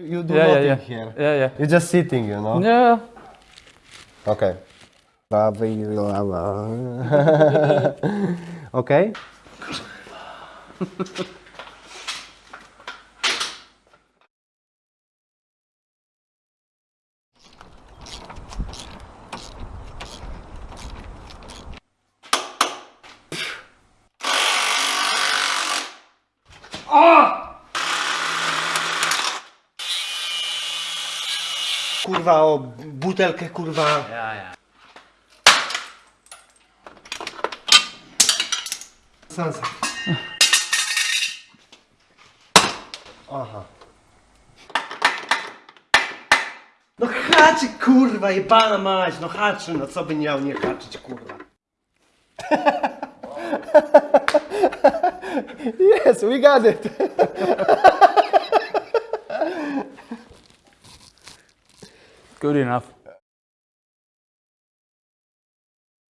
You do Yeah, yeah, nothing yeah. here. Yeah, yeah. You're just sitting, you know? Yeah. Okay. okay. Ah! Kurwa, o butelkę, kurwa. Ja, ja. Sansa. Aha. No haczy, kurwa, jebana mać, no haczy, no co by miał nie haczyć, kurwa. yes, we got it. Good enough.